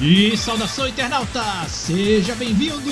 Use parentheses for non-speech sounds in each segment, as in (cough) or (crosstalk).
E saudação internauta, seja bem-vindo!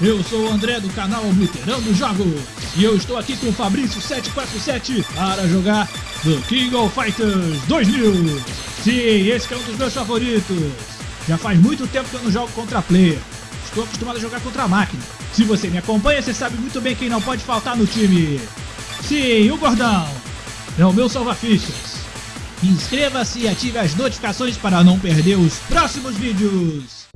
Eu sou o André do canal Obliterando Jogos e eu estou aqui com o Fabrício747 para jogar The King of Fighters 2000. Sim, esse é um dos meus favoritos. Já faz muito tempo que eu não jogo contra player, estou acostumado a jogar contra a máquina. Se você me acompanha, você sabe muito bem quem não pode faltar no time. Sim, o Gordão é o meu salva-fichas. Inscreva-se e ative as notificações para não perder os próximos vídeos.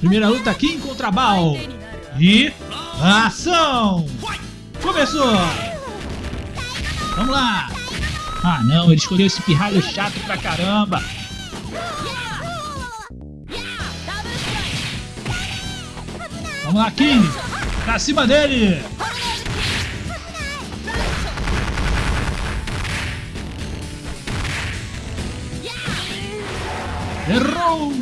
Primeira luta Kim contra Bal. E... Ação! Começou! Vamos lá! Ah não, ele escolheu esse pirralho chato pra caramba! Vamos lá, Kim! Pra cima dele! Errou!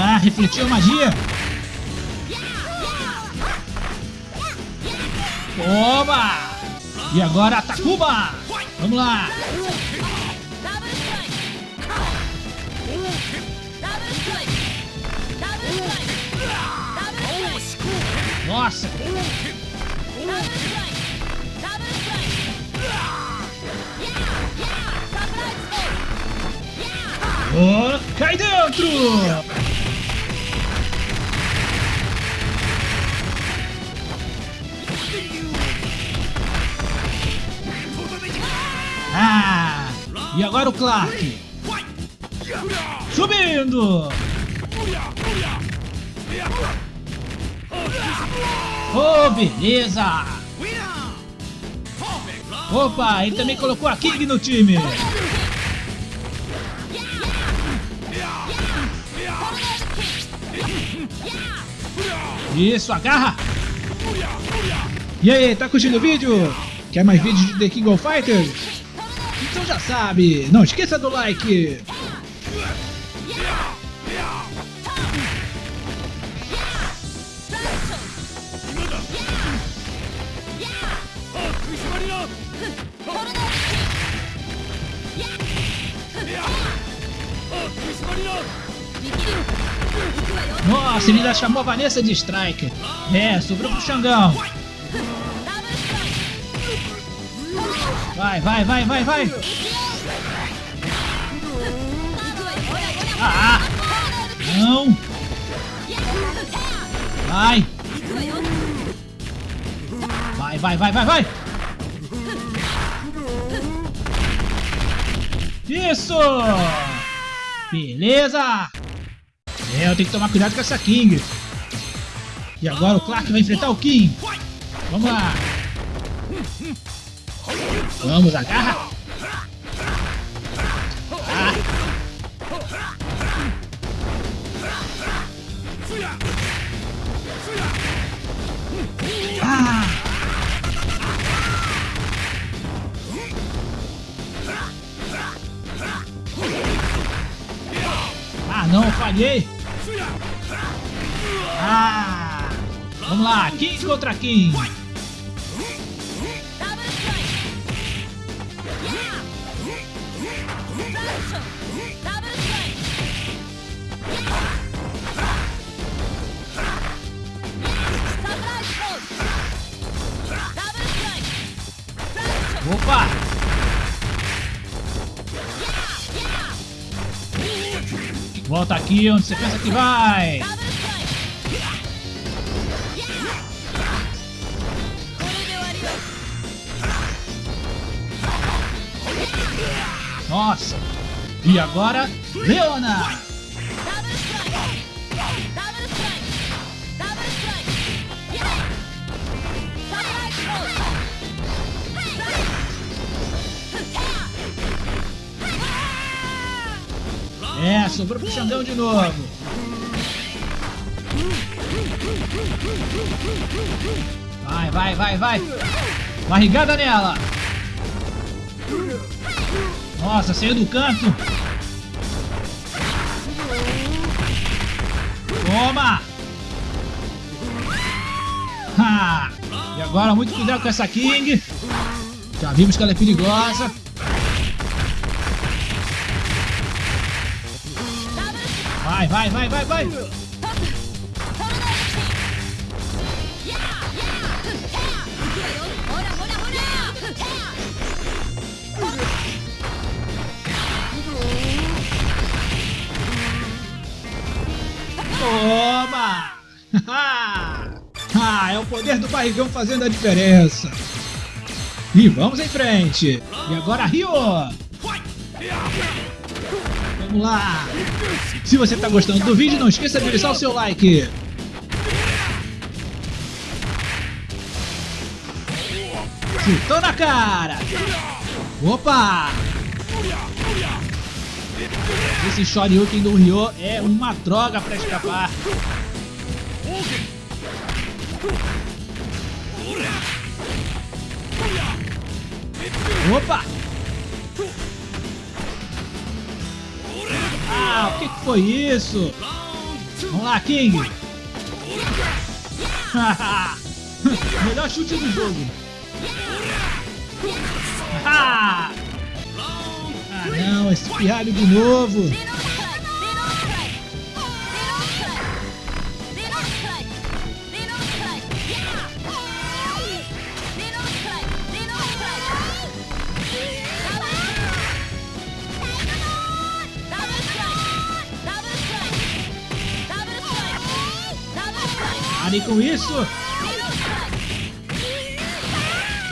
Ah, refletiu a magia! Toma! E agora Takuba! Vamos lá! Nossa! Oh, cai dentro! Ah! E agora o Clark! Subindo! Oh, beleza! Opa, ele também colocou a King no time! Isso, agarra! E aí, tá curtindo o vídeo? Quer mais vídeos de The King of Fighters? Então já sabe, não esqueça do like! Nossa, ele ainda chamou a Vanessa de Striker. É, sobrou pro Xangão. Vai, vai, vai, vai, vai. Ah, não. Vai. Vai, vai, vai, vai, vai. Isso! Beleza! É, eu tenho que tomar cuidado com essa King. E agora o Clark vai enfrentar o King. Vamos lá. Vamos, agarra. Ah. Ah. Não, falhei. Vamos lá, King contra King. Opa! Volta aqui onde você pensa que vai! E agora, Leona! É, sobrou pro Xandão de novo. Vai, vai, vai, vai. Barrigada nela. Nossa, saiu do canto. Agora muito cuidado com essa King. Já vimos que ela é perigosa. Vai, vai, vai, vai, vai. Toma! (laughs) é o poder do barrigão fazendo a diferença. E vamos em frente. E agora Rio. Vamos lá. Se você está gostando do vídeo, não esqueça de deixar o seu like. Chutou na cara. Opa! Esse Shoryuken do Ryo é uma droga para escapar. Opa! Ah, o que, foi isso? Vamos lá, King! (laughs) Melhor chute do jogo! Ah, não, esse pirralho de novo! Parem com isso!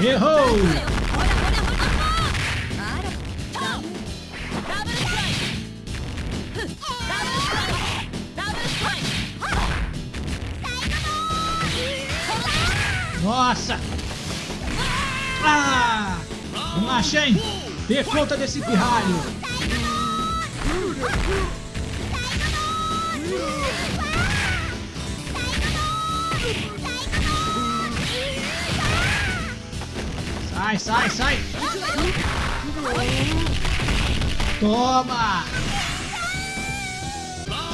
Errou! Nossa! Ah! Shen! Dê conta desse pirralho! Sai, sai, sai! Toma!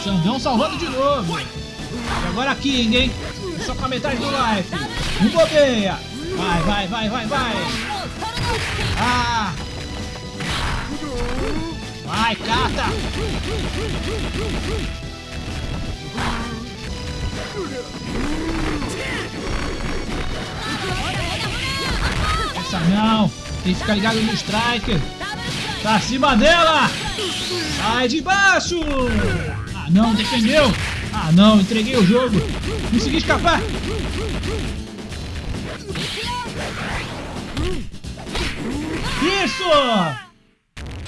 Xandão salvando de novo! E agora King, hein? Só com a metade do life! Um bobeia! Vai, vai, vai, vai, vai! Ah! Vai, cata! Não! Tem que ficar ligado no Striker! Pra cima dela! Sai de baixo! Ah não, defendeu! Ah não, entreguei o jogo! Consegui escapar! Isso!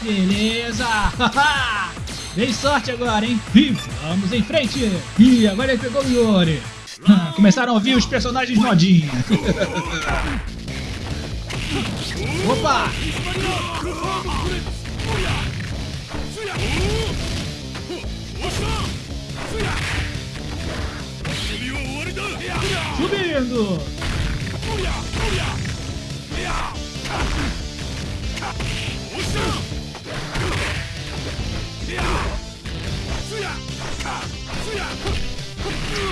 Beleza! (laughs) Vem sorte agora, hein? E vamos em frente! E agora ele pegou o Yori! (laughs) Começaram a ouvir os personagens modinha! (laughs) Opa! Subindo!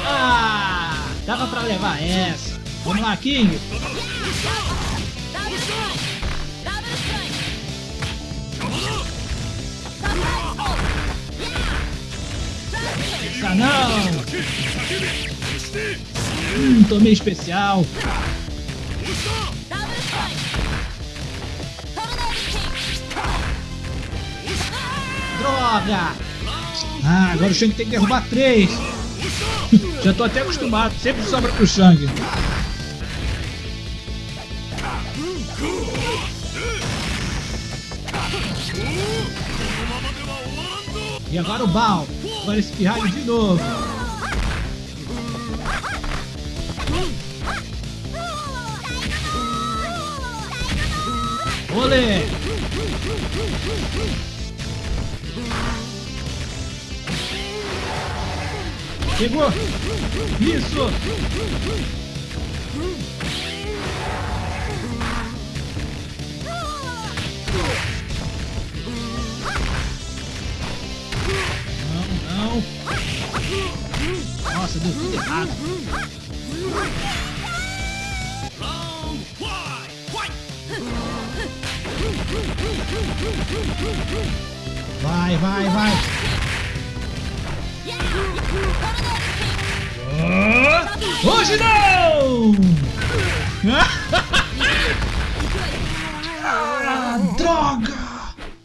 Ah! Dava pra levar essa! Vamos lá, King! Não! Hum, tomei especial! Droga! Ah, agora o Shang tem que derrubar três! (laughs) Já tô até acostumado, sempre sobra pro Shang. E agora o Bal. Agora esse pirralho de novo. Olê! Pegou! Isso! não. Nossa, deu tudo errado. Vai, vai, vai. Oh, hoje não! (laughs) ah, droga!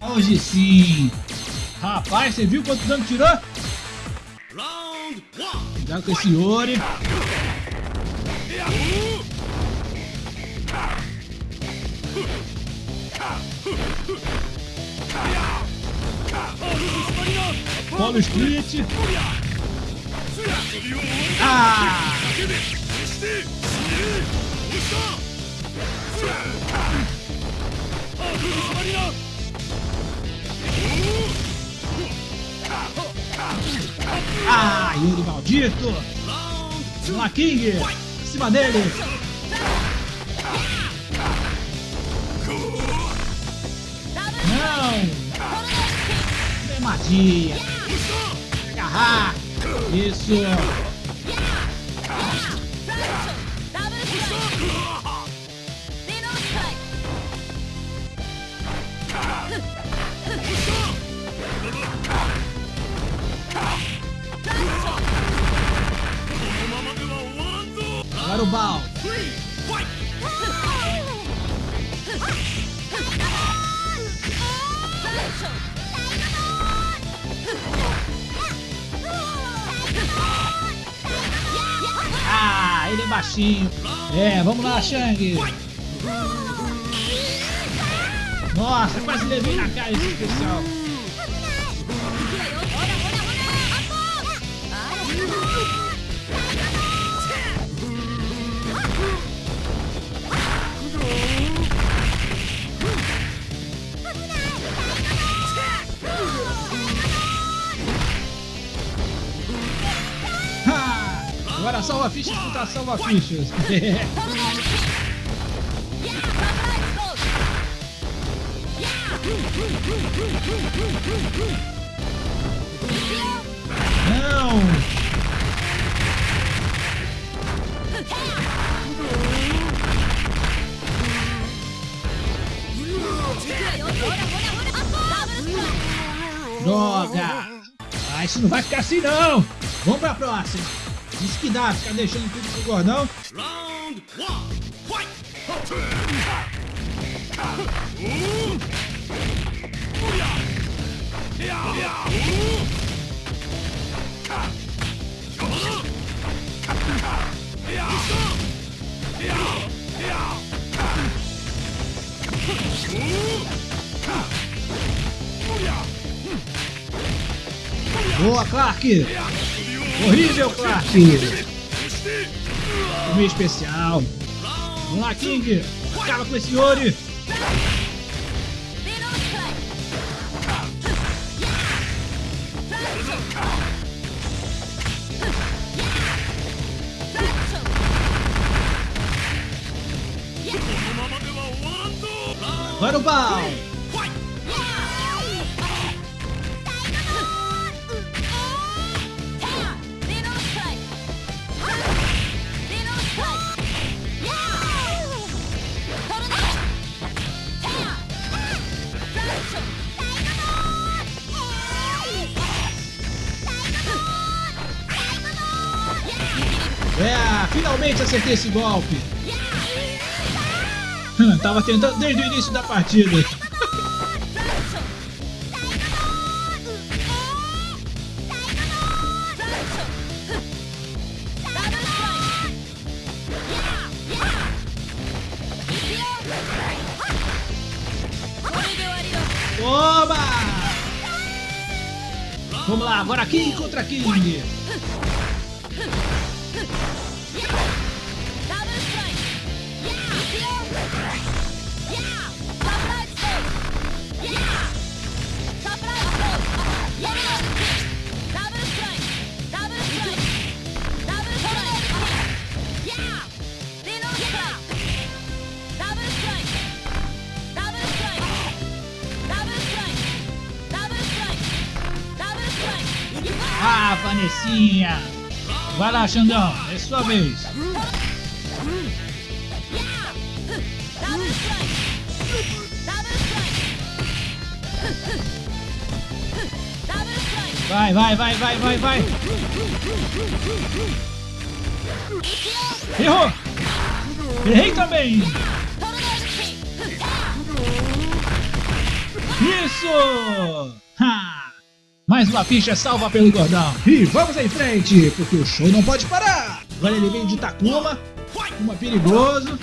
Hoje sim! Rapaz, você viu quanto dano tirou? Cuidado com esse Ori. Polo Split. Ah! Ah, Yuri maldito! Lá, King! Acima dele! Não! Magia! Agarrar! Isso! Ele é baixinho. É, vamos lá, Shang. Nossa, quase levei na cara esse especial. Agora salva fichas contra salva fichas. Não! Droga! Ah, isso não vai ficar assim não! Vamos pra próxima! Isso que dá, ficar deixando tudo pro gordão. Round one, fight! Boa, Clark! Horrível, Clark! Meio especial. Vamos lá, King! Acaba com esse Yori! Agora o Bal! Acertei esse golpe. Hum, Tava tentando desde o início da partida. Oba! Vamos lá, agora King contra King. Ah, Vanessinha! Vai lá, Xandão, é sua vez. Vai, vai, vai, vai, vai, vai. Errou. Errei também. Isso! Ha! Mais uma ficha salva pelo gordão. E vamos em frente, porque o show não pode parar. Agora ele vem de Takuma. Uma perigoso.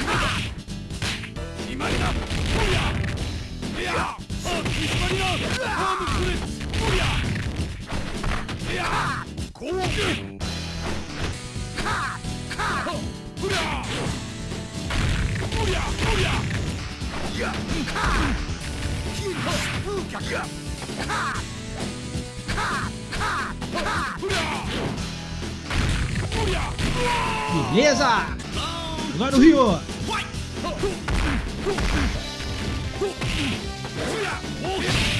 Beleza! Agora o Rio.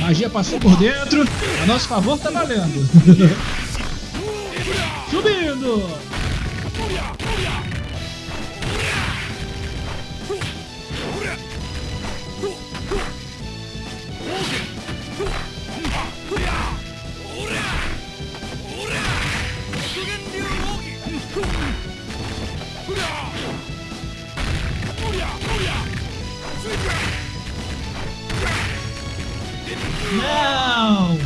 Magia passou por dentro. A nosso favor tá valendo. (laughs) Subindo! Não!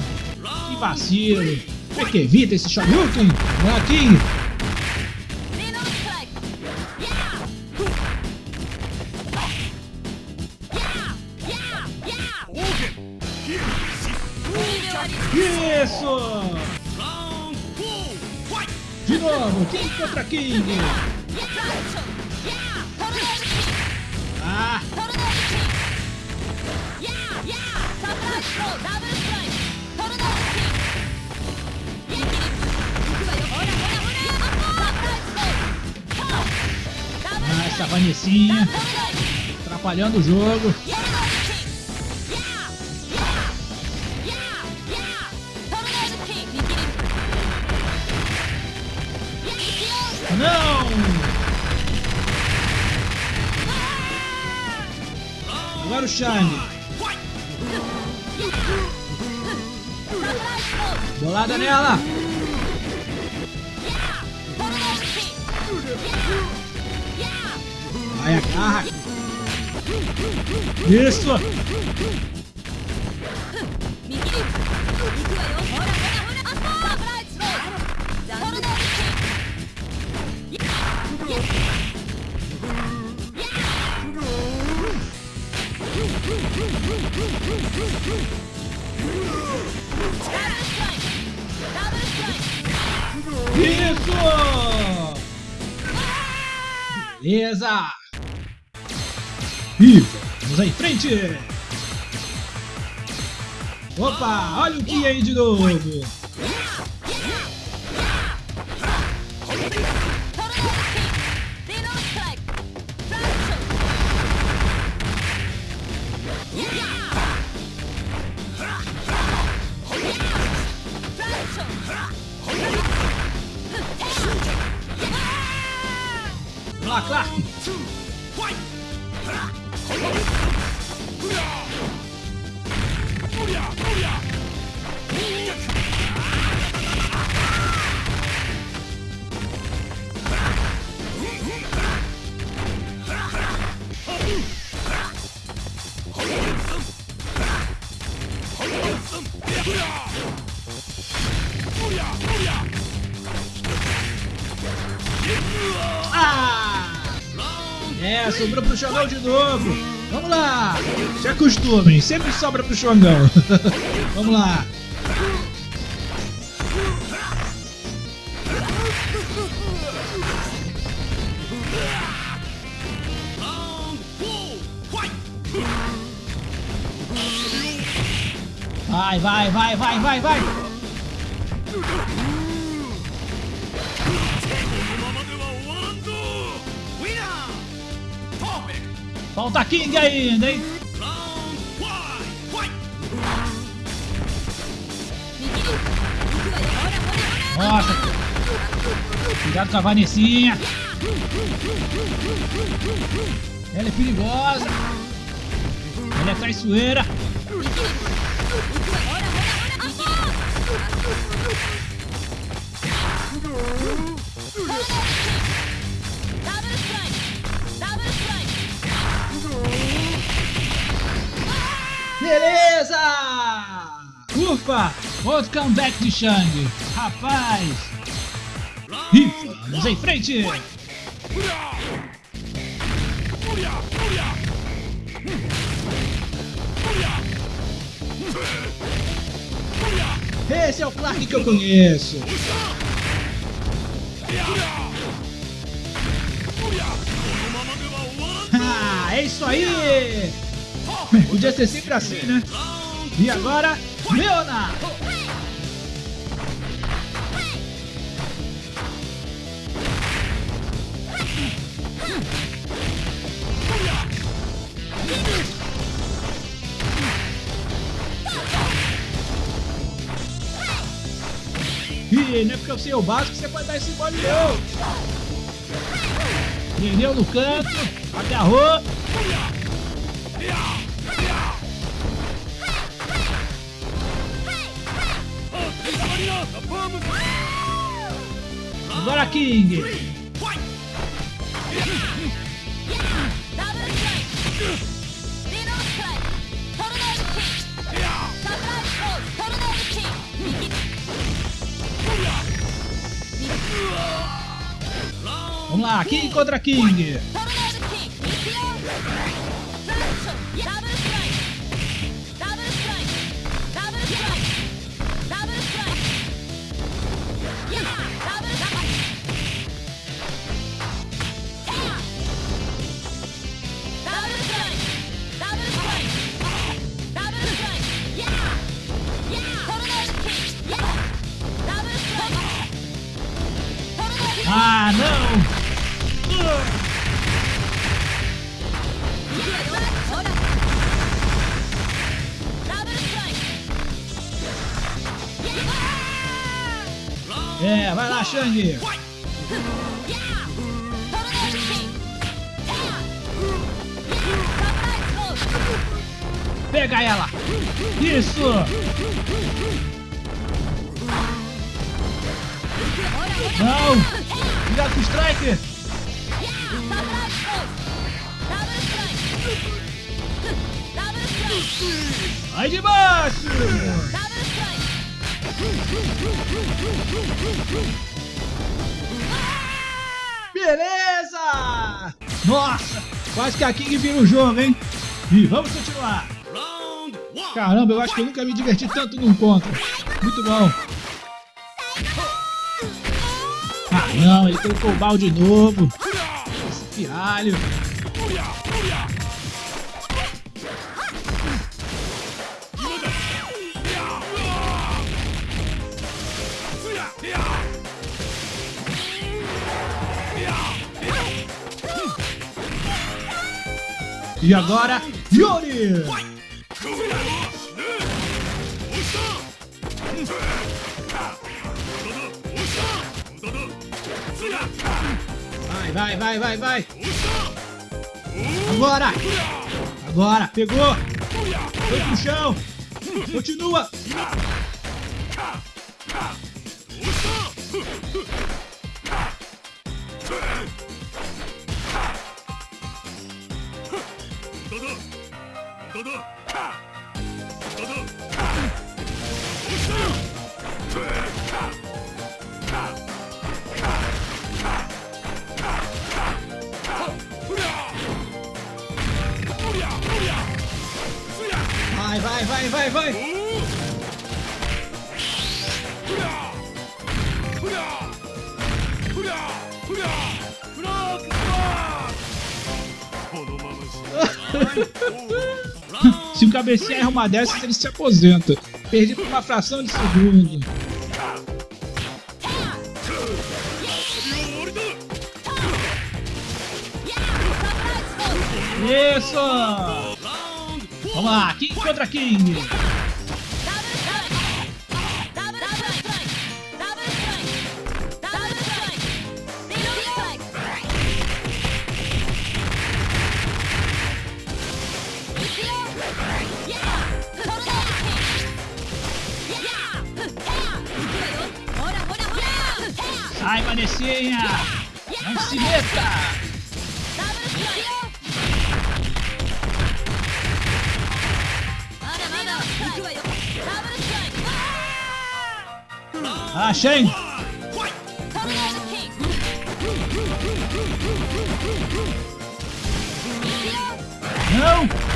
Que vacilo! Como é que evita esse Shoryuken? Molequinho! Isso! De novo, King contra King! Essa Vanessinha atrapalhando o jogo. Não! Agora o Shine. Bolada nela! Vai, agarra! Isso! Isso! Beleza! E vamos em frente! Opa, olha o que aí de novo! Sobrou pro Xangão de novo. Vamos lá. Se acostumem, sempre sobra pro Xangão. (laughs) Vamos lá. Vai, vai, vai, vai, vai, vai. Falta King ainda, hein? Nossa! Cuidado com a Vanessinha! Ela é perigosa! Ela é traiçoeira! Double strike! Beleza! Ufa! Outro comeback de Shang. Rapaz! E vamos em frente! Esse é o Clark que eu conheço! (laughs) Ah, é isso aí! Podia ser sempre assim, né? E agora, Leona! Ih, não é porque eu sei o básico que você pode dar esse mole não! Prendeu no canto, agarrou. Agora King! Vamos lá, King contra King! Pega ela! Isso! Não! Cuidado com o Striker! Vai de baixo! Beleza! Nossa! Quase que a King vira o jogo, hein? E vamos continuar! Caramba, eu acho que eu nunca me diverti tanto num contra. Muito bom. Ah não, ele colocou o balde de novo. Esse piralho. E agora, Yuri! Vai, vai, vai, vai, vai! Agora! Agora, pegou! Foi pro chão! Continua! Vai, vai, vai, vai, vai! (laughs) Se o cabecinha erra uma dessas, ele se aposenta. Perdi por uma fração de segundo. Isso! Vamos lá, King contra King. Sai, Vanessinha! Não se meta! Ah, Shane! Não!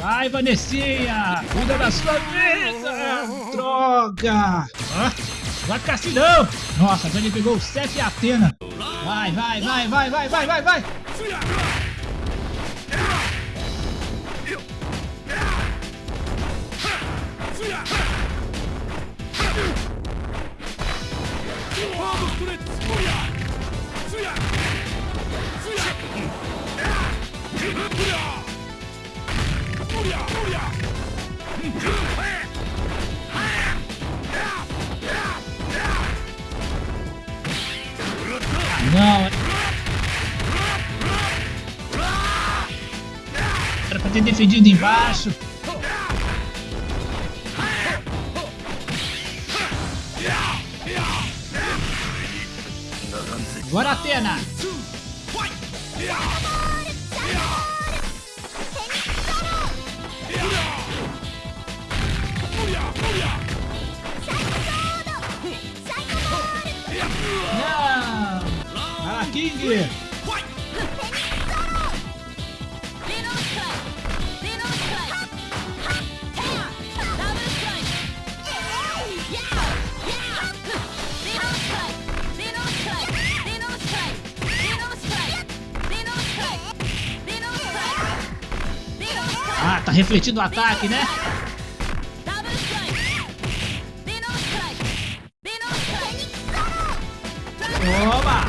Vai! Vanessinha! Cuida da sua vida! Droga! Ah, vai ficar assim não! Nossa, agora ele pegou o Seth e a Atena. Vai, vai, vai, vai, vai, vai, vai, vai! Defendido embaixo. Agora Atena. Não. Vai King. Tá refletindo o ataque, né? Toma!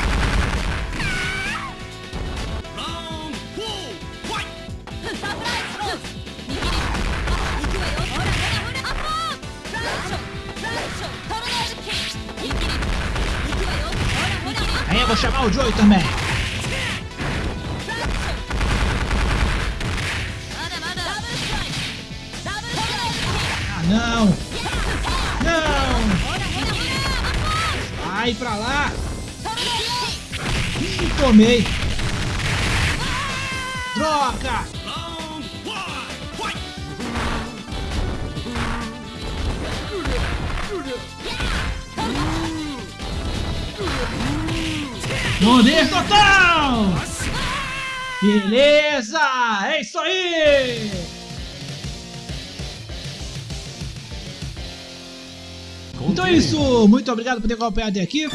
Aí eu vou chamar o Joey também. Não! Não! Vai pra lá! Ih, tomei! Droga! Poder total! Beleza! É isso aí! Então é isso, muito obrigado por ter acompanhado até aqui.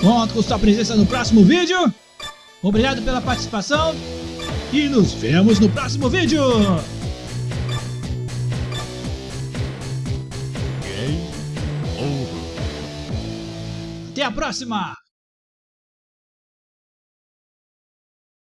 Conto com sua presença no próximo vídeo. Obrigado pela participação e nos vemos no próximo vídeo. Até a próxima!